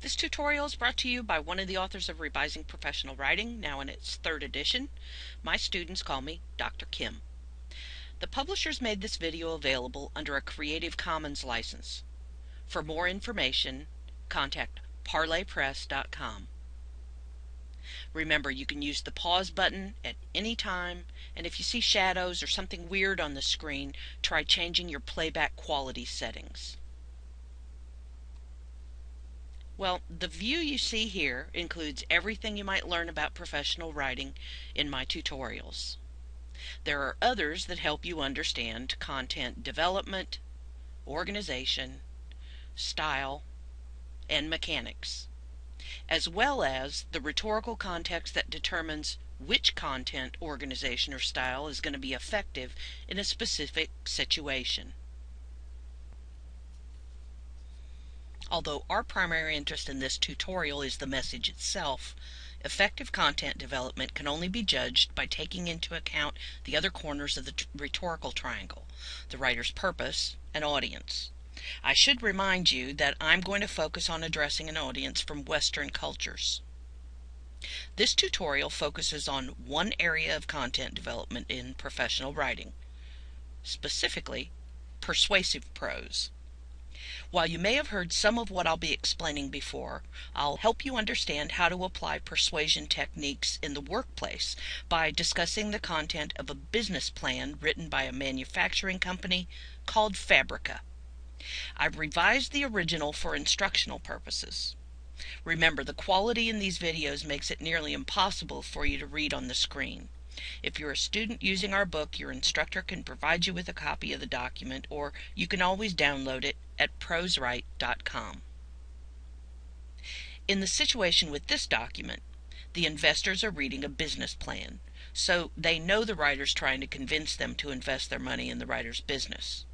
This tutorial is brought to you by one of the authors of Revising Professional Writing, now in its third edition. My students call me Dr. Kim. The publishers made this video available under a Creative Commons license. For more information, contact parlorpress.com. Remember, you can use the pause button at any time, and if you see shadows or something weird on the screen, try changing your playback quality settings. Well, the view you see here includes everything you might learn about professional writing in my tutorials. There are others that help you understand content development, organization, style, and mechanics, as well as the rhetorical context that determines which content, organization, or style is going to be effective in a specific situation. Although our primary interest in this tutorial is the message itself, effective content development can only be judged by taking into account the other corners of the rhetorical triangle, the writer's purpose and audience. I should remind you that I'm going to focus on addressing an audience from Western cultures. This tutorial focuses on one area of content development in professional writing, specifically persuasive prose. While you may have heard some of what I'll be explaining before, I'll help you understand how to apply persuasion techniques in the workplace by discussing the content of a business plan written by a manufacturing company called Fabrica. I've revised the original for instructional purposes. Remember, the quality in these videos makes it nearly impossible for you to read on the screen. If you're a student using our book, your instructor can provide you with a copy of the document, or you can always download it at proswrite.com. In the situation with this document, the investors are reading a business plan, so they know the writer's trying to convince them to invest their money in the writer's business.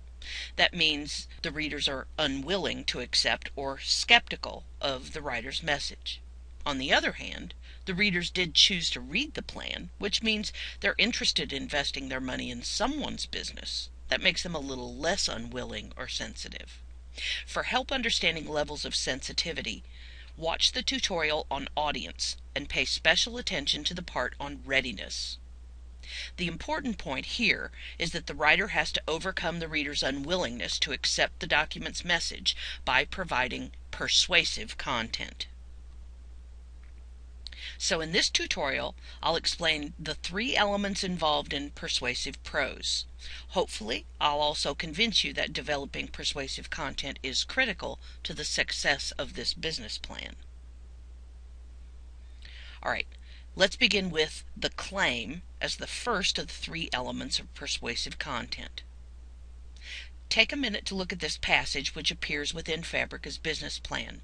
That means the readers are unwilling to accept or skeptical of the writer's message. On the other hand, the readers did choose to read the plan, which means they're interested in investing their money in someone's business. That makes them a little less unwilling or sensitive. For help understanding levels of sensitivity, watch the tutorial on audience and pay special attention to the part on readiness. The important point here is that the writer has to overcome the reader's unwillingness to accept the document's message by providing persuasive content. So in this tutorial, I'll explain the three elements involved in persuasive prose. Hopefully, I'll also convince you that developing persuasive content is critical to the success of this business plan. All right, let's begin with the claim as the first of the three elements of persuasive content. Take a minute to look at this passage which appears within Fabrica's business plan.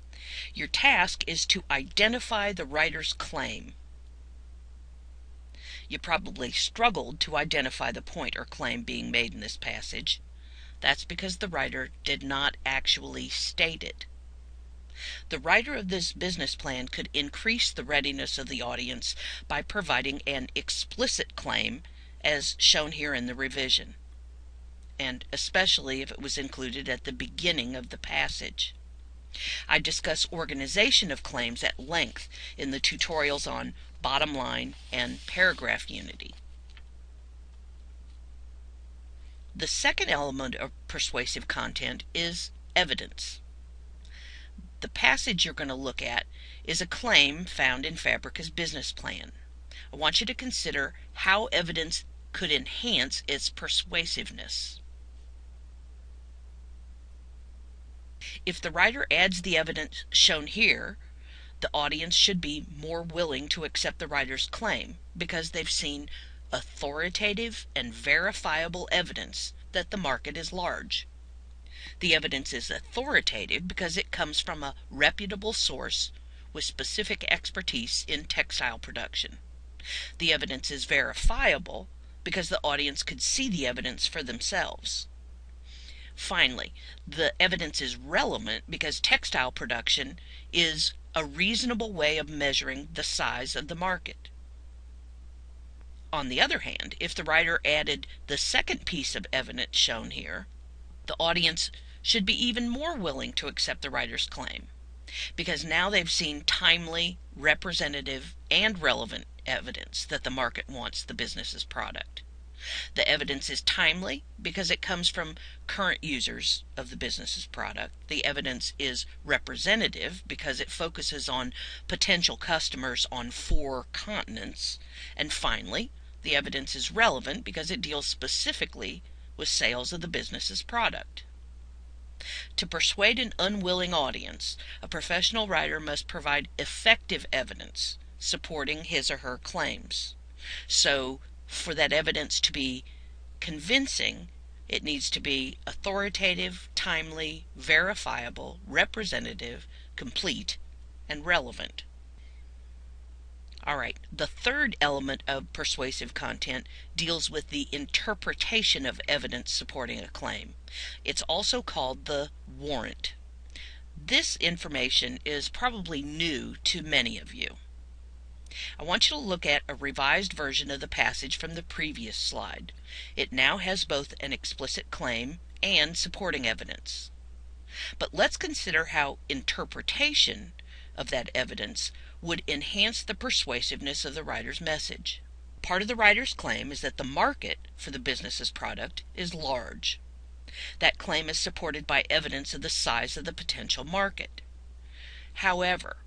Your task is to identify the writer's claim. You probably struggled to identify the point or claim being made in this passage. That's because the writer did not actually state it. The writer of this business plan could increase the readiness of the audience by providing an explicit claim as shown here in the revision and especially if it was included at the beginning of the passage. I discuss organization of claims at length in the tutorials on bottom line and paragraph unity. The second element of persuasive content is evidence. The passage you're going to look at is a claim found in Fabrica's business plan. I want you to consider how evidence could enhance its persuasiveness. If the writer adds the evidence shown here, the audience should be more willing to accept the writer's claim because they've seen authoritative and verifiable evidence that the market is large. The evidence is authoritative because it comes from a reputable source with specific expertise in textile production. The evidence is verifiable because the audience could see the evidence for themselves. Finally, the evidence is relevant because textile production is a reasonable way of measuring the size of the market. On the other hand, if the writer added the second piece of evidence shown here, the audience should be even more willing to accept the writer's claim. because now they've seen timely, representative, and relevant evidence that the market wants the business's product. The evidence is timely because it comes from current users of the business's product. The evidence is representative because it focuses on potential customers on four continents. And finally, the evidence is relevant because it deals specifically with sales of the business's product. To persuade an unwilling audience, a professional writer must provide effective evidence supporting his or her claims. So, for that evidence to be convincing, it needs to be authoritative, timely, verifiable, representative, complete, and relevant. All right, the third element of persuasive content deals with the interpretation of evidence supporting a claim. It's also called the warrant. This information is probably new to many of you. I want you to look at a revised version of the passage from the previous slide. It now has both an explicit claim and supporting evidence. But let's consider how interpretation of that evidence would enhance the persuasiveness of the writer's message. Part of the writer's claim is that the market for the business's product is large. That claim is supported by evidence of the size of the potential market. However,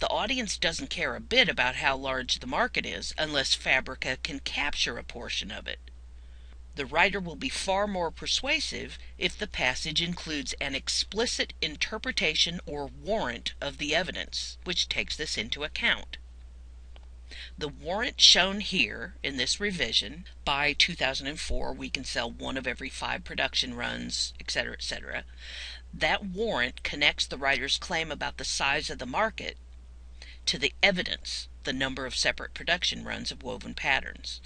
the audience doesn't care a bit about how large the market is unless Fabrica can capture a portion of it. The writer will be far more persuasive if the passage includes an explicit interpretation or warrant of the evidence, which takes this into account. The warrant shown here in this revision, by 2004 we can sell one of every five production runs, etc., etc. That warrant connects the writer's claim about the size of the market to the evidence, the number of separate production runs of woven patterns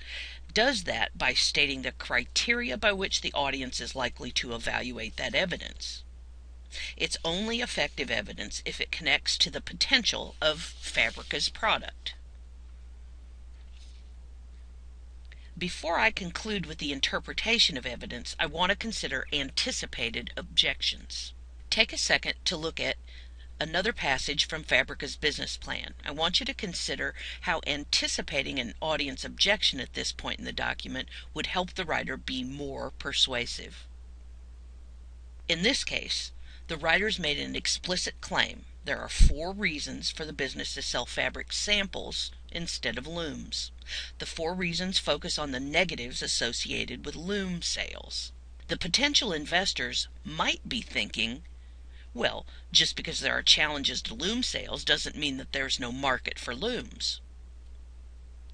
does that by stating the criteria by which the audience is likely to evaluate that evidence. It's only effective evidence if it connects to the potential of Fabrica's product. Before I conclude with the interpretation of evidence, I want to consider anticipated objections. Take a second to look at another passage from Fabrica's business plan. I want you to consider how anticipating an audience objection at this point in the document would help the writer be more persuasive. In this case, the writers made an explicit claim. There are four reasons for the business to sell fabric samples instead of looms. The four reasons focus on the negatives associated with loom sales. The potential investors might be thinking well, just because there are challenges to loom sales doesn't mean that there's no market for looms.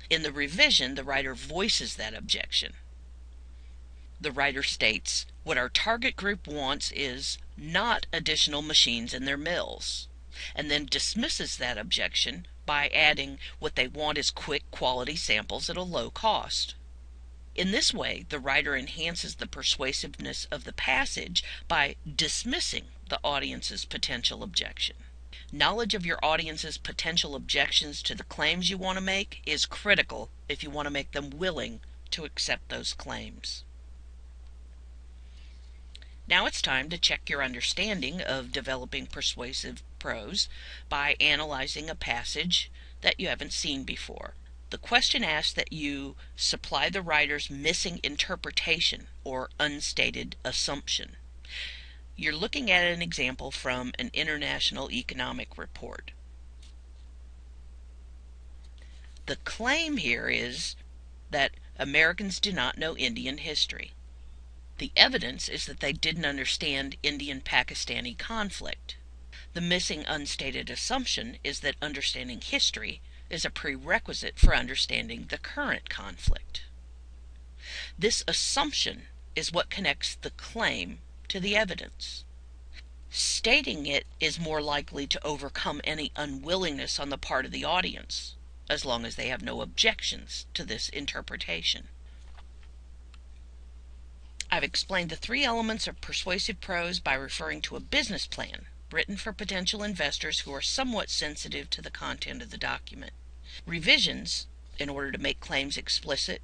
In the revision, the writer voices that objection. The writer states, What our target group wants is not additional machines in their mills, and then dismisses that objection by adding, What they want is quick quality samples at a low cost. In this way, the writer enhances the persuasiveness of the passage by dismissing the audience's potential objection. Knowledge of your audience's potential objections to the claims you want to make is critical if you want to make them willing to accept those claims. Now it's time to check your understanding of developing persuasive prose by analyzing a passage that you haven't seen before. The question asks that you supply the writer's missing interpretation or unstated assumption. You're looking at an example from an international economic report. The claim here is that Americans do not know Indian history. The evidence is that they didn't understand Indian Pakistani conflict. The missing unstated assumption is that understanding history is a prerequisite for understanding the current conflict. This assumption is what connects the claim to the evidence. Stating it is more likely to overcome any unwillingness on the part of the audience, as long as they have no objections to this interpretation. I've explained the three elements of persuasive prose by referring to a business plan written for potential investors who are somewhat sensitive to the content of the document. Revisions, in order to make claims explicit,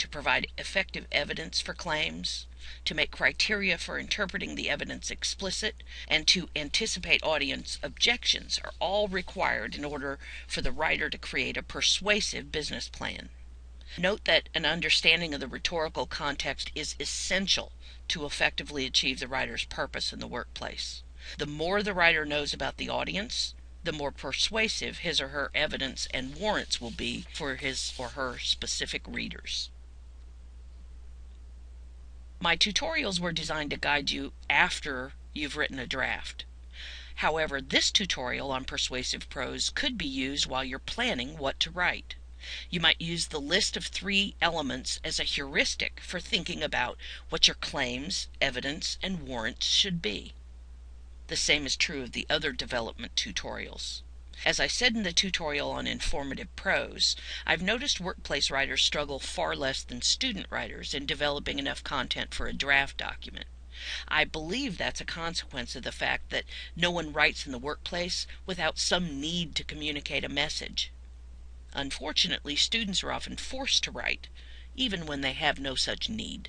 to provide effective evidence for claims, to make criteria for interpreting the evidence explicit, and to anticipate audience objections are all required in order for the writer to create a persuasive business plan. Note that an understanding of the rhetorical context is essential to effectively achieve the writer's purpose in the workplace. The more the writer knows about the audience, the more persuasive his or her evidence and warrants will be for his or her specific readers. My tutorials were designed to guide you after you've written a draft. However, this tutorial on persuasive prose could be used while you're planning what to write. You might use the list of three elements as a heuristic for thinking about what your claims, evidence, and warrants should be. The same is true of the other development tutorials. As I said in the tutorial on informative prose, I've noticed workplace writers struggle far less than student writers in developing enough content for a draft document. I believe that's a consequence of the fact that no one writes in the workplace without some need to communicate a message. Unfortunately, students are often forced to write, even when they have no such need.